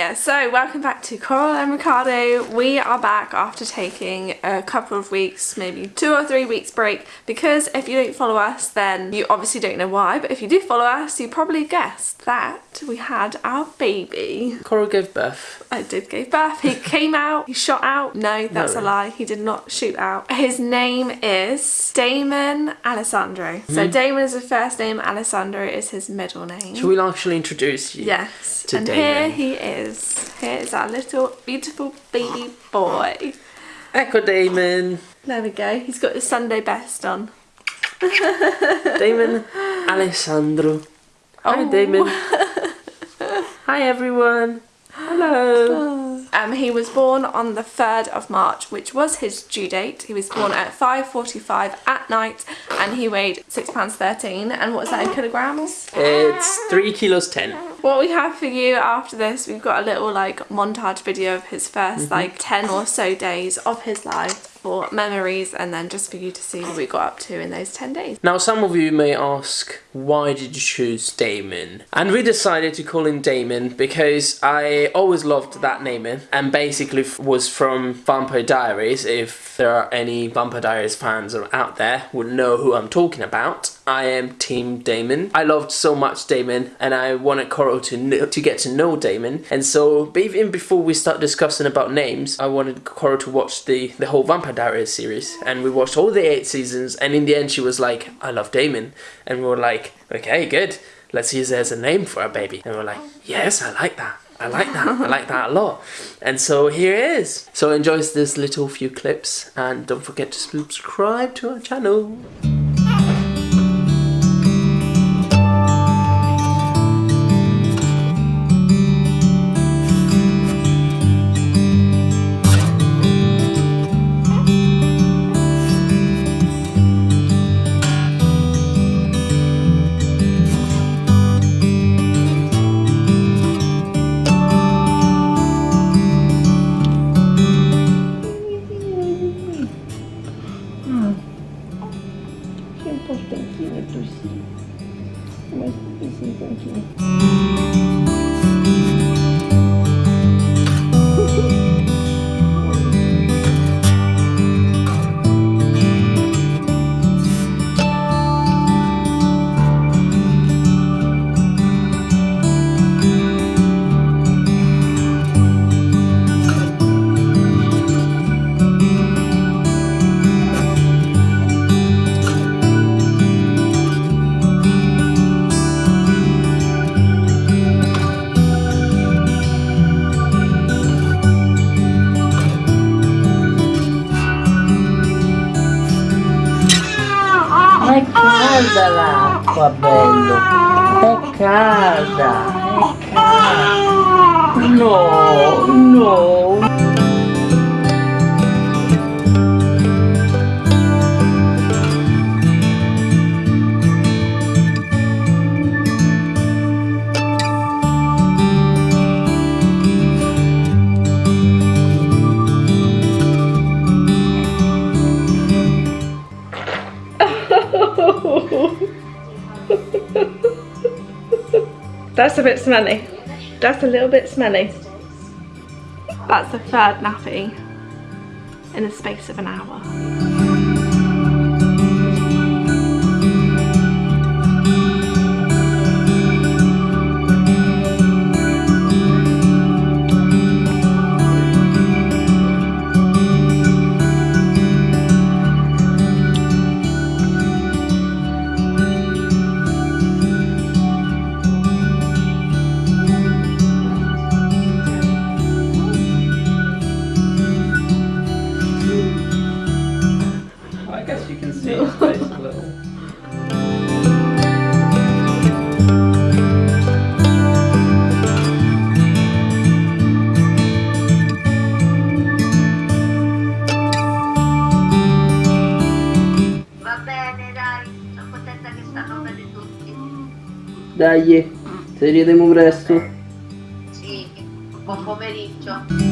yeah, so welcome back to Coral and Ricardo. We are back after taking a couple of weeks, maybe two or three weeks break because if you don't follow us then you obviously don't know why but if you do follow us you probably guessed that we had our baby. Coral gave birth. I did give birth. He came out, he shot out. No, that's No. a lie. He did not shoot out. His name is Damon Alessandro. So Mm-hmm. Damon is his first name, Alessandro is his middle name. Shall we actually introduce you? Yes. to and Damon. here he is. Here is our little beautiful baby boy. Echo Damon. There we go. He's got his Sunday best on. Damon Alessandro. Hi, Oh. Damon. Hi, everyone. Hello. Um, he was born on the 3rd of March, which was his due date. He was born at 5.45 at night and he weighed £6.13. And what's that in kilograms? It's three kilos ten. What we have for you after this, we've got a little like montage video of his 1st mm-hmm. like 10 or so days of his life for memories and then just for you to see what we got up to in those 10 days. Now, some of you may ask, why did you choose Damon? And we decided to call him Damon because I always loved that name and basically was from Vampire Diaries. If there are any Vampire Diaries fans out there, would know who I'm talking about. I am Team Damon. I loved so much Damon, and I want wanted To know, to get to know Damon. And so, even before we start discussing about names, I wanted Coral to watch the the whole Vampire Diaries series, and we watched all the eight seasons. And in the end, she was like, "I love Damon," and we were like, "Okay, good. Let's use it as a name for our baby." And we we're like, "Yes, I like that." I like that. I like that a lot. And so here it is. So enjoy this little few clips and don't forget to subscribe to our channel. to see. Nice easy, thank you. È calda l'acqua, bello. È calda, è calda. No, no. That's a bit smelly. That's a little bit smelly. That's the third nappy in the space of an hour. Little. Va bene, dai, sono contenta che stanno bene tutti. Dai, ci vediamo presto. Sì, buon pomeriggio.